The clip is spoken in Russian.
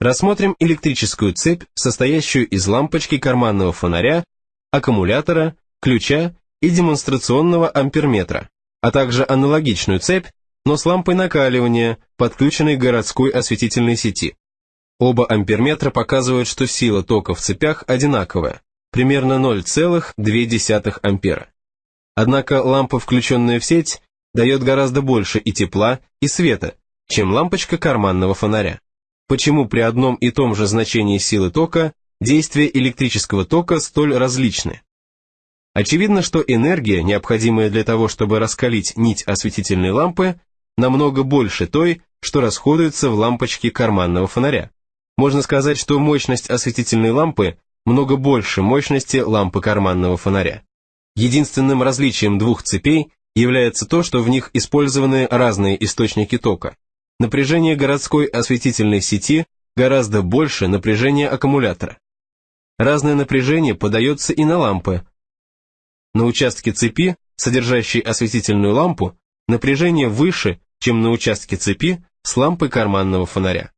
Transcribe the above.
Рассмотрим электрическую цепь, состоящую из лампочки карманного фонаря, аккумулятора, ключа и демонстрационного амперметра, а также аналогичную цепь, но с лампой накаливания, подключенной к городской осветительной сети. Оба амперметра показывают, что сила тока в цепях одинаковая, примерно 0,2 ампера. Однако лампа, включенная в сеть, дает гораздо больше и тепла, и света, чем лампочка карманного фонаря. Почему при одном и том же значении силы тока действия электрического тока столь различны? Очевидно, что энергия, необходимая для того, чтобы раскалить нить осветительной лампы, намного больше той, что расходуется в лампочке карманного фонаря. Можно сказать, что мощность осветительной лампы много больше мощности лампы карманного фонаря. Единственным различием двух цепей является то, что в них использованы разные источники тока. Напряжение городской осветительной сети гораздо больше напряжения аккумулятора. Разное напряжение подается и на лампы. На участке цепи, содержащей осветительную лампу, напряжение выше, чем на участке цепи с лампой карманного фонаря.